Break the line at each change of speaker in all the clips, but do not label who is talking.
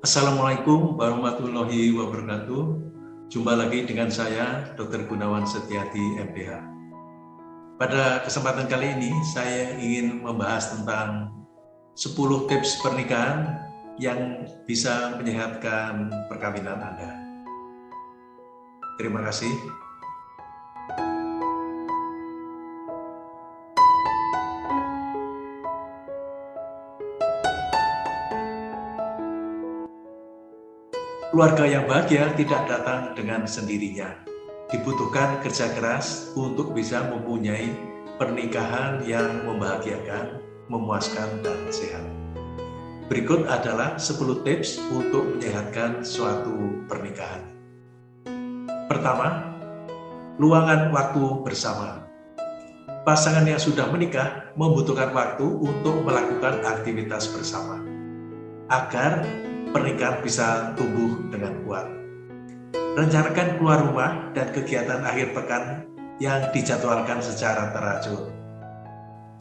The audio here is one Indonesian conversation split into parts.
Assalamualaikum warahmatullahi wabarakatuh. Jumpa lagi dengan saya, Dr. Gunawan Setiati, MPH. Pada kesempatan kali ini, saya ingin membahas tentang 10 tips pernikahan yang bisa menyehatkan perkawinan Anda. Terima kasih. Keluarga yang bahagia tidak datang dengan sendirinya. Dibutuhkan kerja keras untuk bisa mempunyai pernikahan yang membahagiakan, memuaskan, dan sehat. Berikut adalah 10 tips untuk menyehatkan suatu pernikahan. Pertama, luangan waktu bersama. Pasangan yang sudah menikah membutuhkan waktu untuk melakukan aktivitas bersama agar pernikahan bisa tumbuh dengan kuat. Rencanakan keluar rumah dan kegiatan akhir pekan yang dijadwalkan secara teratur.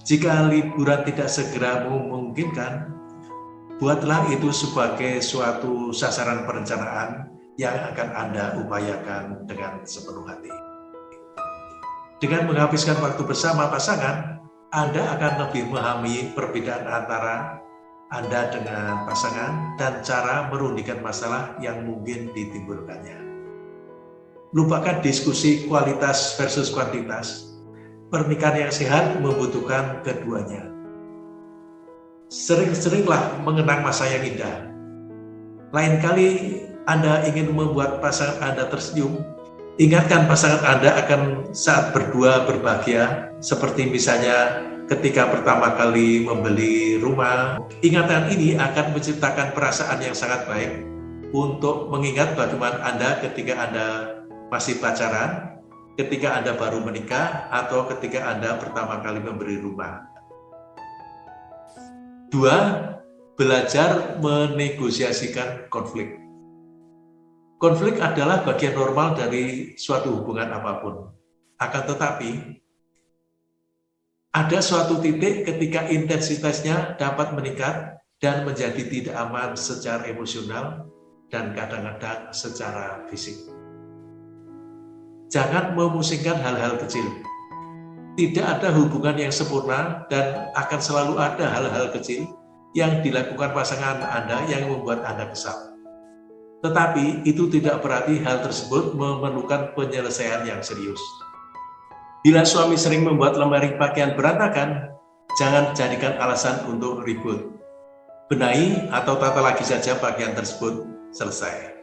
Jika liburan tidak segera memungkinkan, buatlah itu sebagai suatu sasaran perencanaan yang akan Anda upayakan dengan sepenuh hati. Dengan menghabiskan waktu bersama pasangan, Anda akan lebih memahami perbedaan antara anda dengan pasangan dan cara merundingkan masalah yang mungkin ditimbulkannya. Lupakan diskusi kualitas versus kuantitas. Pernikahan yang sehat membutuhkan keduanya. Sering-seringlah mengenang masa yang indah. Lain kali Anda ingin membuat pasangan Anda tersenyum, ingatkan pasangan Anda akan saat berdua berbahagia, seperti misalnya ketika pertama kali membeli rumah. Ingatan ini akan menciptakan perasaan yang sangat baik untuk mengingat bagaimana Anda ketika Anda masih pacaran, ketika Anda baru menikah, atau ketika Anda pertama kali membeli rumah. Dua, belajar menegosiasikan konflik. Konflik adalah bagian normal dari suatu hubungan apa pun. Akan tetapi, ada suatu titik ketika intensitasnya dapat meningkat dan menjadi tidak aman secara emosional dan kadang-kadang secara fisik. Jangan memusingkan hal-hal kecil. Tidak ada hubungan yang sempurna dan akan selalu ada hal-hal kecil yang dilakukan pasangan Anda yang membuat Anda kesal. Tetapi itu tidak berarti hal tersebut memerlukan penyelesaian yang serius. Bila suami sering membuat lemari pakaian berantakan, jangan jadikan alasan untuk ribut. Benahi atau tata lagi saja pakaian tersebut selesai.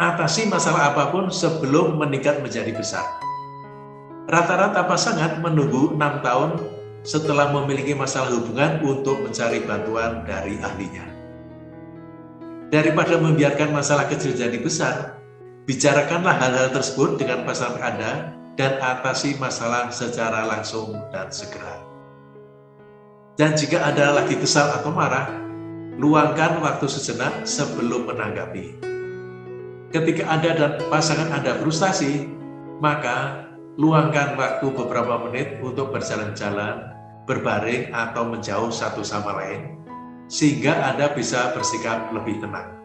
Atasi masalah apa pun sebelum meningkat menjadi besar. Rata-rata pasangan menunggu enam tahun setelah memiliki masalah hubungan untuk mencari bantuan dari ahlinya. Daripada membiarkan masalah kecil jadi besar, bicarakanlah hal-hal tersebut dengan pasangan Anda dan atasi masalah secara langsung dan segera. Dan jika ada lagi kesal atau marah, luangkan waktu sejenak sebelum menanggapi. Ketika Anda dan pasangan Anda frustasi, maka luangkan waktu beberapa menit untuk berjalan-jalan, berbaring, atau menjauh satu sama lain, sehingga Anda bisa bersikap lebih tenang.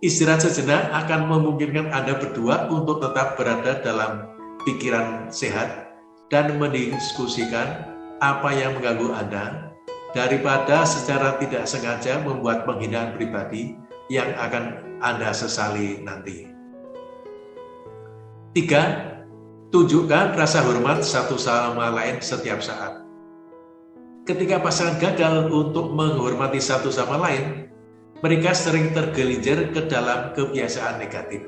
Istirahat sejenak akan memungkinkan Anda berdua untuk tetap berada dalam pikiran sehat dan mendiskusikan apa yang mengganggu Anda daripada secara tidak sengaja membuat penghinaan pribadi yang akan Anda sesali nanti. Tiga, tunjukkan rasa hormat satu sama lain setiap saat. Ketika pasangan gagal untuk menghormati satu sama lain, mereka sering tergelincir ke dalam kebiasaan negatif.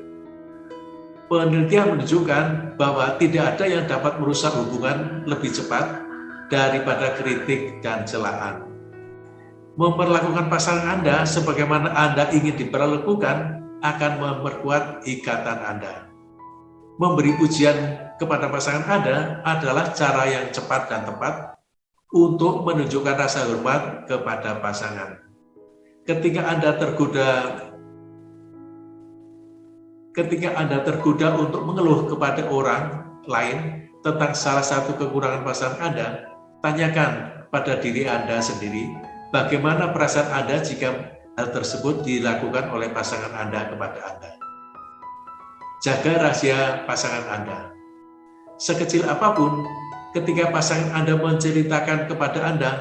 Penelitian menunjukkan bahwa tidak ada yang dapat merusak hubungan lebih cepat daripada kritik dan celaan. Memperlakukan pasangan Anda sebagaimana Anda ingin diperlakukan akan memperkuat ikatan Anda. Memberi pujian kepada pasangan Anda adalah cara yang cepat dan tepat untuk menunjukkan rasa hormat kepada pasangan ketika Anda tergoda ketika Anda tergoda untuk mengeluh kepada orang lain tentang salah satu kekurangan pasangan Anda, tanyakan pada diri Anda sendiri, bagaimana perasaan Anda jika hal tersebut dilakukan oleh pasangan Anda kepada Anda. Jaga rahasia pasangan Anda. Sekecil apa pun, ketika pasangan Anda menceritakan kepada Anda,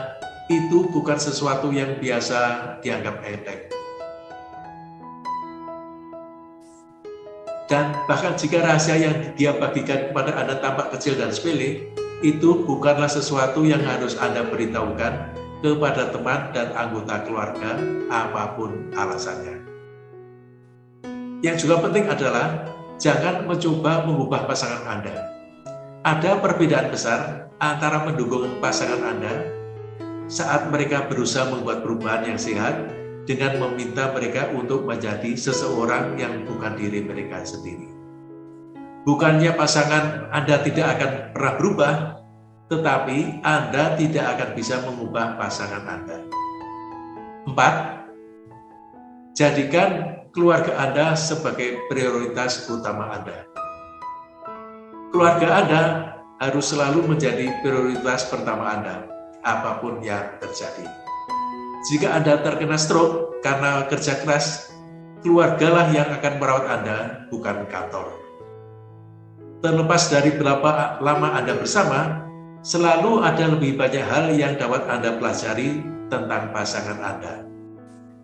itu bukan sesuatu yang biasa dianggap enteng. Dan bahkan jika rahasia yang dia bagikan kepada Anda tampak kecil dan sepele, itu bukanlah sesuatu yang harus Anda beritahukan kepada teman dan anggota keluarga apa pun alasannya. Yang juga penting adalah jangan mencoba mengubah pasangan Anda. Ada perbedaan besar antara mendukung pasangan Anda saat mereka berusaha membuat perubahan yang sehat dengan meminta mereka untuk menjadi seseorang yang bukan diri mereka sendiri. Bukannya pasangan Anda tidak akan pernah berubah, tetapi Anda tidak akan bisa mengubah pasangan Anda. 4. Jadikan keluarga Anda sebagai prioritas utama Anda. Keluarga Anda harus selalu menjadi prioritas pertama Anda, apa pun yang terjadi. Jika Anda terkena stroke karena kerja keras, keluargalah yang akan merawat Anda, bukan kantor. Terlepas dari berapa lama Anda bersama, Selalu ada lebih banyak hal yang dapat Anda pelajari tentang pasangan Anda.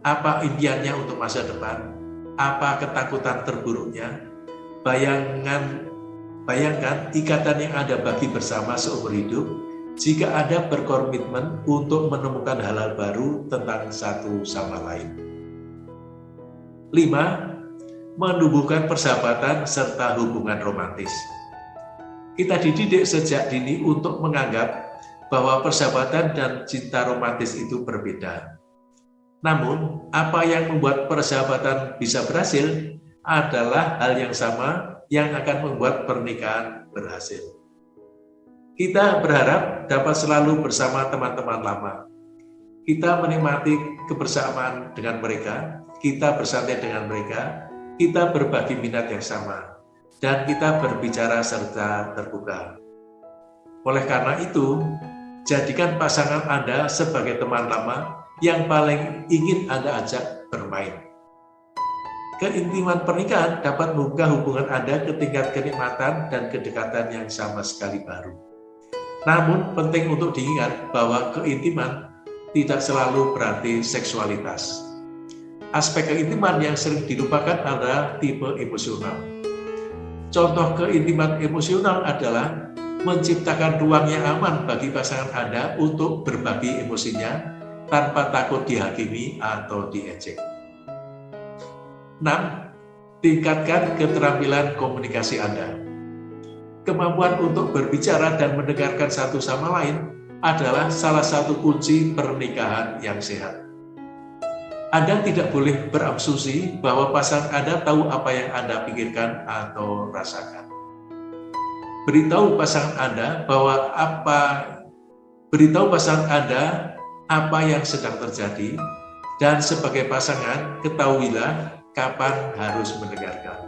Apa impiannya untuk masa depan? Apa ketakutan terburuknya? Bayangan, bayangkan ikatan yang Anda bagi bersama seumur hidup jika Anda berkomitmen untuk menemukan hal-hal baru tentang satu sama lain. 5. Menumbuhkan persahabatan serta hubungan romantis. Kita dididik sejak dini untuk menganggap bahwa persahabatan dan cinta romantis itu berbeda. Namun, apa yang membuat persahabatan bisa berhasil adalah hal yang sama yang akan membuat pernikahan berhasil. Kita berharap dapat selalu bersama teman-teman lama. Kita menikmati kebersamaan dengan mereka, kita bersantai dengan mereka, kita berbagi minat yang sama dan kita berbicara serta terbuka. Oleh karena itu, jadikan pasangan Anda sebagai teman lama yang paling ingin Anda ajak bermain. Keintiman pernikahan dapat membuka hubungan Anda ke tingkat kenikmatan dan kedekatan yang sama sekali baru. Namun penting untuk diingat bahwa keintiman tidak selalu berarti seksualitas. Aspek keintiman yang sering dilupakan adalah tipe emosional Contoh keintiman emosional adalah menciptakan ruang yang aman bagi pasangan Anda untuk berbagi emosinya tanpa takut dihakimi atau diejek. 6. Tingkatkan keterampilan komunikasi Anda. Kemampuan untuk berbicara dan mendengarkan satu sama lain adalah salah satu kunci pernikahan yang sehat. Anda tidak boleh berasumsi bahwa pasangan Anda tahu apa yang Anda pikirkan atau rasakan. Beritahu pasangan Anda bahwa apa beritahu pasangan Anda apa yang sedang terjadi dan sebagai pasangan ketahuilah kapan harus mendengarkan.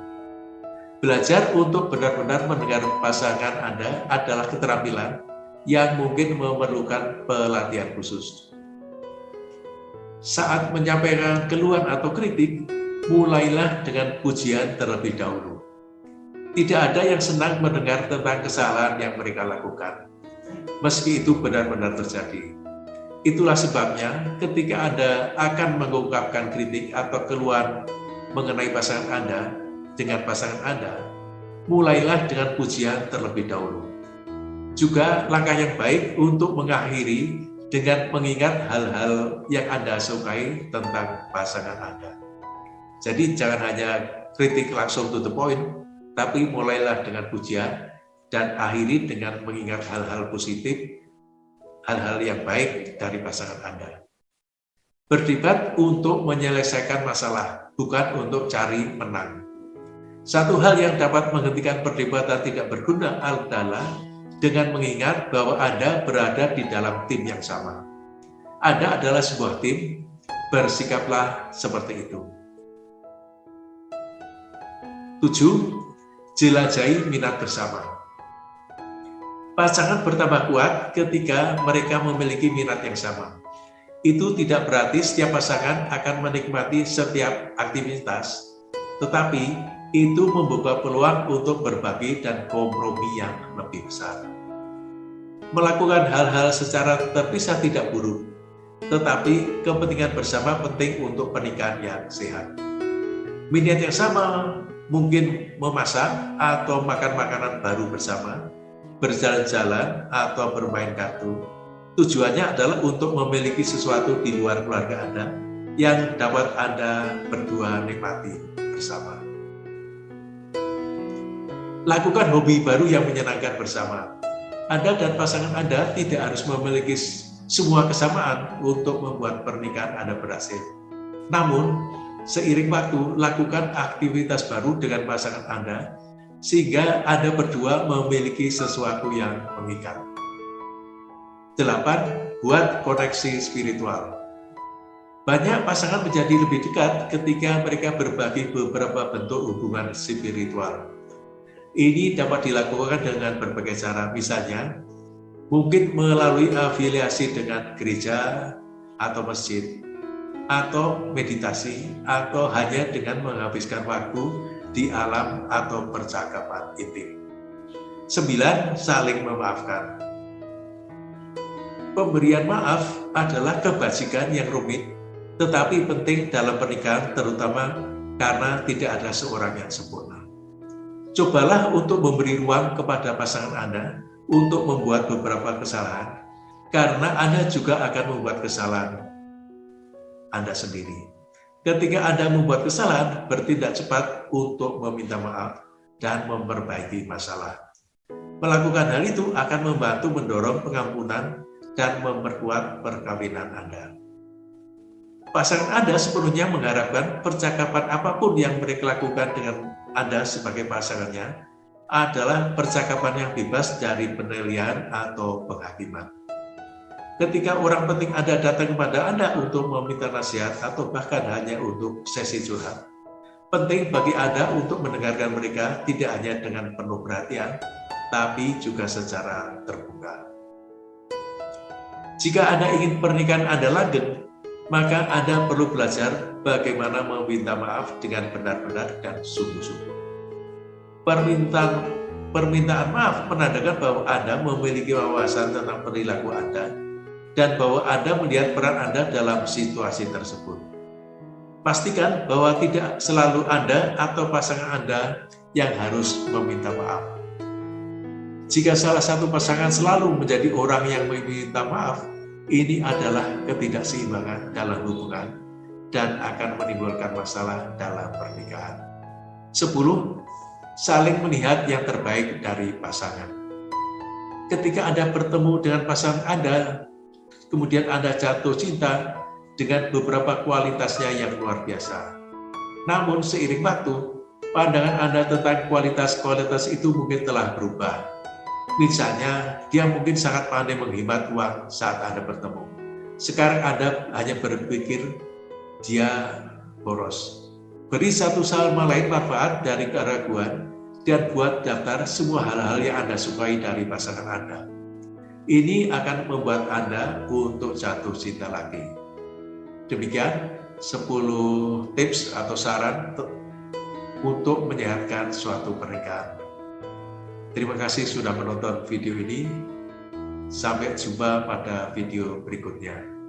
Belajar untuk benar-benar mendengar pasangan Anda adalah keterampilan yang mungkin memerlukan pelatihan khusus saat menyampaikan keluhan atau kritik, mulailah dengan pujian terlebih dahulu. Tidak ada yang senang mendengar tentang kesalahan yang mereka lakukan, meski itu benar-benar terjadi. Itulah sebabnya ketika Anda akan mengungkapkan kritik atau keluhan mengenai pasangan Anda dengan pasangan Anda, mulailah dengan pujian terlebih dahulu. Juga langkah yang baik untuk mengakhiri dengan mengingat hal-hal yang Anda sukai tentang pasangan Anda. Jadi jangan hanya kritik langsung to the point, tapi mulailah dengan pujian dan akhiri dengan mengingat hal-hal positif, hal-hal yang baik dari pasangan Anda. Berdebat untuk menyelesaikan masalah, bukan untuk cari menang. Satu hal yang dapat menghentikan perdebatan tidak berguna adalah dengan mengingat bahwa Anda berada di dalam tim yang sama. Anda adalah sebuah tim, bersikaplah seperti itu. 7. Jelajahi minat bersama. Pasangan bertambah kuat ketika mereka memiliki minat yang sama. Itu tidak berarti setiap pasangan akan menikmati setiap aktivitas, tetapi itu membuka peluang untuk berbagi dan kompromi yang lebih besar. Melakukan hal-hal secara terpisah tidak buruk, tetapi kepentingan bersama penting untuk pernikahan yang sehat. Minat yang sama mungkin memasak atau makan makanan baru bersama, berjalan-jalan atau bermain kartu. Tujuannya adalah untuk memiliki sesuatu di luar keluarga Anda yang dapat Anda berdua nikmati bersama. Lakukan hobi baru yang menyenangkan bersama. Anda dan pasangan Anda tidak harus memiliki semua kesamaan untuk membuat pernikahan Anda berhasil. Namun, seiring waktu, lakukan aktivitas baru dengan pasangan Anda, sehingga Anda berdua memiliki sesuatu yang mengikat. 8. Buat koneksi spiritual. Banyak pasangan menjadi lebih dekat ketika mereka berbagi beberapa bentuk hubungan spiritual. Ini dapat dilakukan dengan berbagai cara, misalnya mungkin melalui afiliasi dengan gereja atau masjid, atau meditasi, atau hanya dengan menghabiskan waktu di alam atau percakapan intim. Sembilan, saling memaafkan. Pemberian maaf adalah kebajikan yang rumit, tetapi penting dalam pernikahan terutama karena tidak ada seorang yang sempurna. Cobalah untuk memberi ruang kepada pasangan Anda untuk membuat beberapa kesalahan, karena Anda juga akan membuat kesalahan Anda sendiri. Ketika Anda membuat kesalahan, bertindak cepat untuk meminta maaf dan memperbaiki masalah. Melakukan hal itu akan membantu mendorong pengampunan dan memperkuat perkawinan Anda. Pasangan Anda sepenuhnya mengharapkan percakapan apa pun yang mereka lakukan dengan Anda sebagai pasangannya adalah percakapan yang bebas dari penilaian atau penghakiman. Ketika orang penting Anda datang kepada Anda untuk meminta nasihat atau bahkan hanya untuk sesi curhat, penting bagi Anda untuk mendengarkan mereka tidak hanya dengan penuh perhatian, tapi juga secara terbuka. Jika Anda ingin pernikahan Anda langgeng, maka Anda perlu belajar bagaimana meminta maaf dengan benar-benar dan sungguh-sungguh. Permintaan permintaan maaf menandakan bahwa Anda memiliki wawasan tentang perilaku Anda dan bahwa Anda melihat peran Anda dalam situasi tersebut. Pastikan bahwa tidak selalu Anda atau pasangan Anda yang harus meminta maaf. Jika salah satu pasangan selalu menjadi orang yang meminta maaf, ini adalah ketidakseimbangan dalam hubungan dan akan menimbulkan masalah dalam pernikahan. 10 saling melihat yang terbaik dari pasangan. Ketika Anda bertemu dengan pasangan Anda, kemudian Anda jatuh cinta dengan beberapa kualitasnya yang luar biasa. Namun seiring waktu, pandangan Anda tentang kualitas-kualitas itu mungkin telah berubah. Misalnya, dia mungkin sangat pandai menghemat uang saat Anda bertemu. Sekarang Anda hanya berpikir dia boros. Beri satu sama lain manfaat dari keraguan dan buat daftar semua hal-hal yang Anda sukai dari pasangan Anda. Ini akan membuat Anda untuk jatuh cinta lagi. Demikian 10 tips atau saran untuk menyehatkan suatu pernikahan. Terima kasih sudah menonton video ini. Sampai jumpa pada video berikutnya.